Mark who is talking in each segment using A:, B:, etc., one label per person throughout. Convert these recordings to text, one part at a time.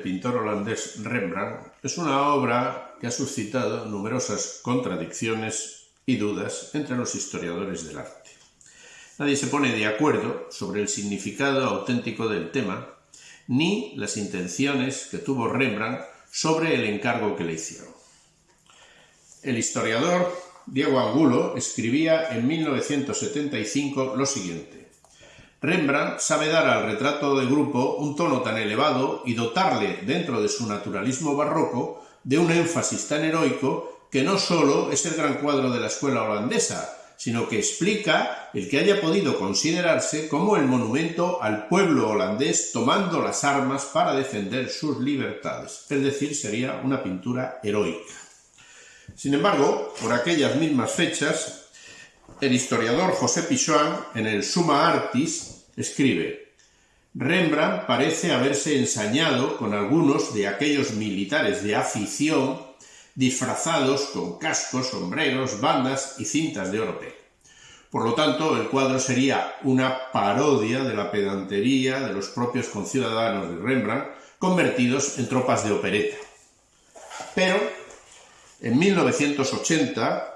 A: pintor holandés Rembrandt es una obra que ha suscitado numerosas contradicciones y dudas entre los historiadores del arte. Nadie se pone de acuerdo sobre el significado auténtico del tema ni las intenciones que tuvo Rembrandt sobre el encargo que le hicieron. El historiador Diego Angulo escribía en 1975 lo siguiente. Rembrandt sabe dar al retrato de grupo un tono tan elevado y dotarle, dentro de su naturalismo barroco, de un énfasis tan heroico que no sólo es el gran cuadro de la escuela holandesa, sino que explica el que haya podido considerarse como el monumento al pueblo holandés tomando las armas para defender sus libertades, es decir, sería una pintura heroica. Sin embargo, por aquellas mismas fechas, el historiador José Pichoan, en el Suma Artis, escribe Rembrandt parece haberse ensañado con algunos de aquellos militares de afición disfrazados con cascos, sombreros, bandas y cintas de oro Por lo tanto, el cuadro sería una parodia de la pedantería de los propios conciudadanos de Rembrandt convertidos en tropas de opereta. Pero, en 1980,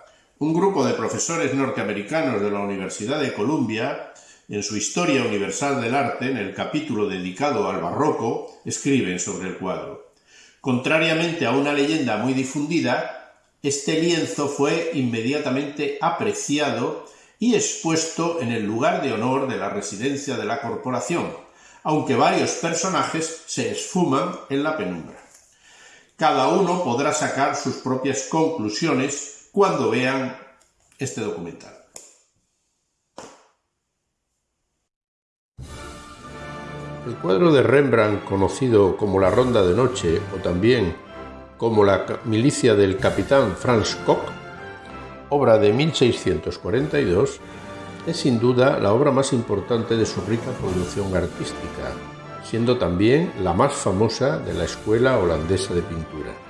A: un grupo de profesores norteamericanos de la Universidad de Columbia, en su Historia Universal del Arte, en el capítulo dedicado al barroco, escriben sobre el cuadro. Contrariamente a una leyenda muy difundida, este lienzo fue inmediatamente apreciado y expuesto en el lugar de honor de la residencia de la corporación, aunque varios personajes se esfuman en la penumbra. Cada uno podrá sacar sus propias conclusiones cuando vean este documental.
B: El cuadro de Rembrandt, conocido como La Ronda de Noche o también como La milicia del capitán Franz Koch, obra de 1642, es sin duda la obra más importante de su rica producción artística, siendo también la más famosa de la escuela holandesa de pintura.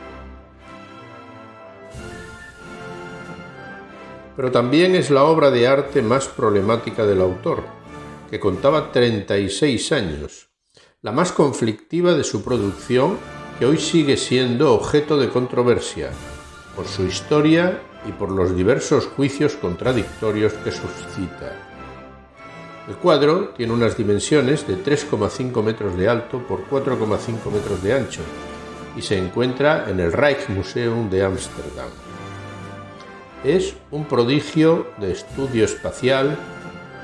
B: Pero también es la obra de arte más problemática del autor, que contaba 36 años, la más conflictiva de su producción que hoy sigue siendo objeto de controversia, por su historia y por los diversos juicios contradictorios que suscita. El cuadro tiene unas dimensiones de 3,5 metros de alto por 4,5 metros de ancho y se encuentra en el Rijksmuseum de Ámsterdam. Es un prodigio de estudio espacial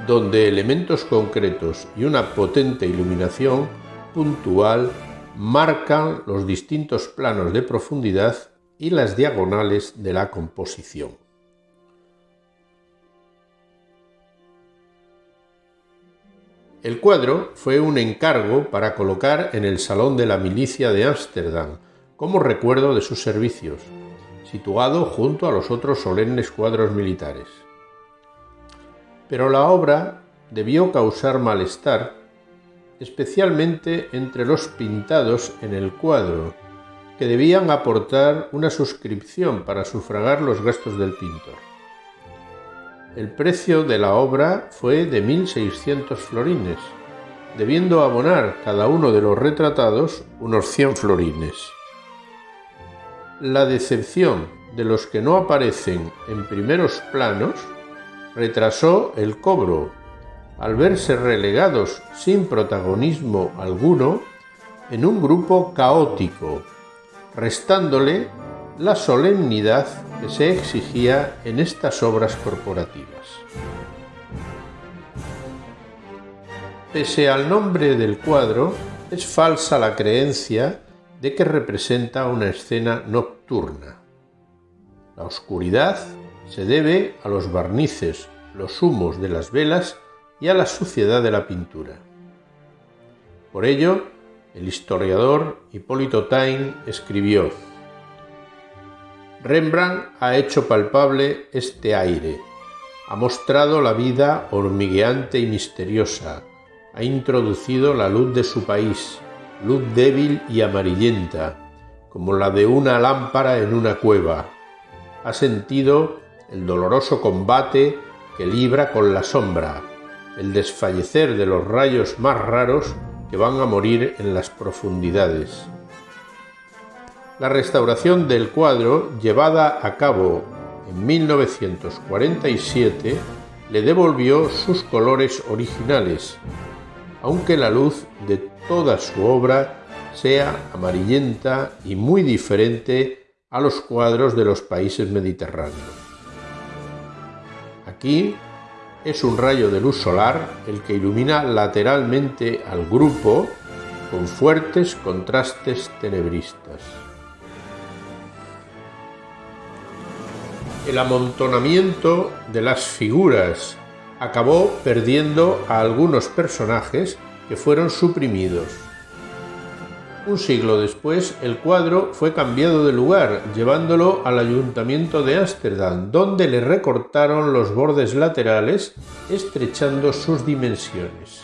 B: donde elementos concretos y una potente iluminación puntual marcan los distintos planos de profundidad y las diagonales de la composición. El cuadro fue un encargo para colocar en el Salón de la Milicia de Ámsterdam como recuerdo de sus servicios, situado junto a los otros solemnes cuadros militares. Pero la obra debió causar malestar, especialmente entre los pintados en el cuadro, que debían aportar una suscripción para sufragar los gastos del pintor. El precio de la obra fue de 1.600 florines, debiendo abonar cada uno de los retratados unos 100 florines. La decepción de los que no aparecen en primeros planos retrasó el cobro, al verse relegados sin protagonismo alguno en un grupo caótico, restándole la solemnidad que se exigía en estas obras corporativas. Pese al nombre del cuadro, es falsa la creencia de que representa una escena nocturna. La oscuridad se debe a los barnices, los humos de las velas y a la suciedad de la pintura. Por ello, el historiador Hipólito Tain escribió Rembrandt ha hecho palpable este aire, ha mostrado la vida hormigueante y misteriosa, ha introducido la luz de su país, luz débil y amarillenta, como la de una lámpara en una cueva. Ha sentido el doloroso combate que libra con la sombra, el desfallecer de los rayos más raros que van a morir en las profundidades. La restauración del cuadro, llevada a cabo en 1947, le devolvió sus colores originales, aunque la luz de toda su obra sea amarillenta y muy diferente a los cuadros de los países mediterráneos. Aquí es un rayo de luz solar el que ilumina lateralmente al grupo con fuertes contrastes tenebristas. El amontonamiento de las figuras acabó perdiendo a algunos personajes que fueron suprimidos. Un siglo después, el cuadro fue cambiado de lugar, llevándolo al ayuntamiento de Ámsterdam, donde le recortaron los bordes laterales, estrechando sus dimensiones.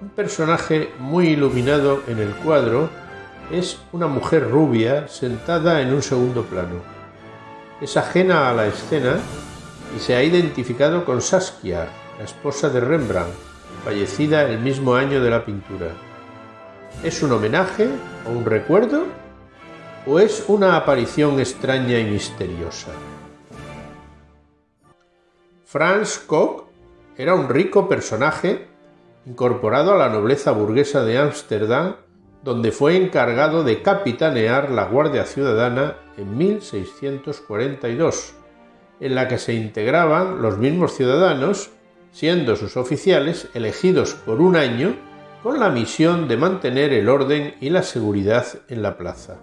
B: Un personaje muy iluminado en el cuadro es una mujer rubia sentada en un segundo plano. Es ajena a la escena y se ha identificado con Saskia, la esposa de Rembrandt, fallecida el mismo año de la pintura. ¿Es un homenaje o un recuerdo? ¿O es una aparición extraña y misteriosa? Franz Koch era un rico personaje incorporado a la nobleza burguesa de Ámsterdam, donde fue encargado de capitanear la Guardia Ciudadana en 1642, en la que se integraban los mismos ciudadanos siendo sus oficiales elegidos por un año con la misión de mantener el orden y la seguridad en la plaza.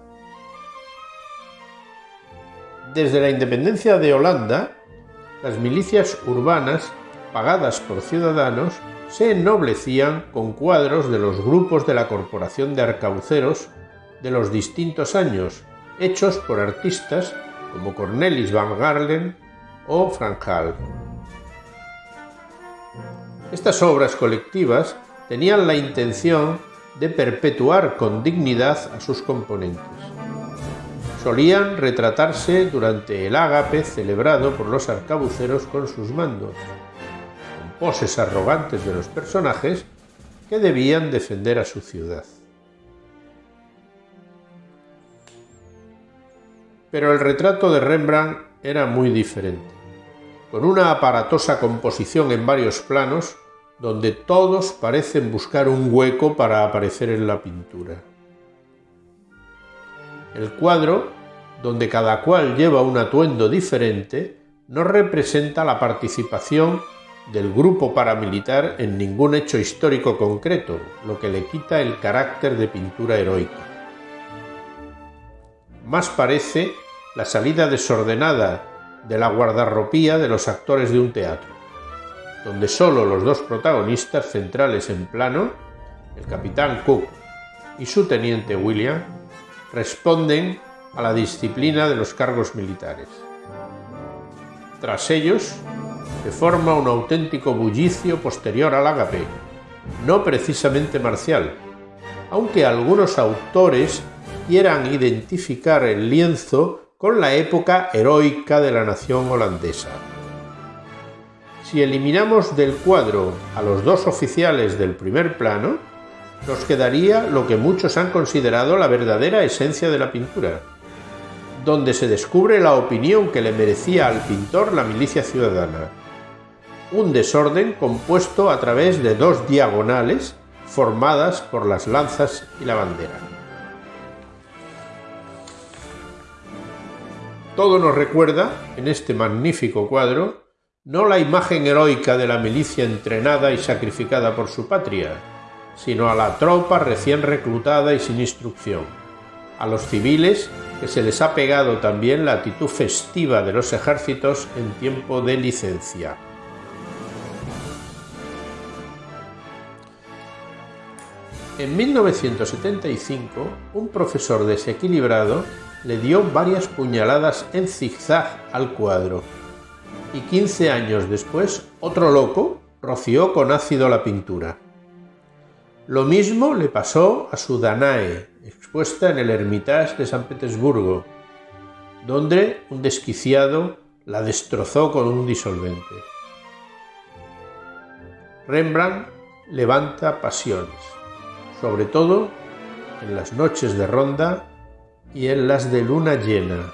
B: Desde la independencia de Holanda, las milicias urbanas, pagadas por ciudadanos, se ennoblecían con cuadros de los grupos de la Corporación de Arcauceros de los distintos años, hechos por artistas como Cornelis van Garlen o Frank Hall. Estas obras colectivas tenían la intención de perpetuar con dignidad a sus componentes. Solían retratarse durante el ágape celebrado por los arcabuceros con sus mandos, con poses arrogantes de los personajes que debían defender a su ciudad. Pero el retrato de Rembrandt era muy diferente con una aparatosa composición en varios planos, donde todos parecen buscar un hueco para aparecer en la pintura. El cuadro, donde cada cual lleva un atuendo diferente, no representa la participación del grupo paramilitar en ningún hecho histórico concreto, lo que le quita el carácter de pintura heroica. Más parece la salida desordenada de la guardarropía de los actores de un teatro, donde solo los dos protagonistas centrales en plano, el capitán Cook y su teniente William, responden a la disciplina de los cargos militares. Tras ellos, se forma un auténtico bullicio posterior al ágape, no precisamente marcial, aunque algunos autores quieran identificar el lienzo con la época heroica de la nación holandesa. Si eliminamos del cuadro a los dos oficiales del primer plano, nos quedaría lo que muchos han considerado la verdadera esencia de la pintura, donde se descubre la opinión que le merecía al pintor la milicia ciudadana. Un desorden compuesto a través de dos diagonales formadas por las lanzas y la bandera. Todo nos recuerda, en este magnífico cuadro, no la imagen heroica de la milicia entrenada y sacrificada por su patria, sino a la tropa recién reclutada y sin instrucción, a los civiles que se les ha pegado también la actitud festiva de los ejércitos en tiempo de licencia. En 1975, un profesor desequilibrado le dio varias puñaladas en zigzag al cuadro. Y 15 años después, otro loco roció con ácido la pintura. Lo mismo le pasó a su Danae, expuesta en el Hermitage de San Petersburgo, donde un desquiciado la destrozó con un disolvente. Rembrandt levanta pasiones, sobre todo en las noches de ronda y en las de luna llena.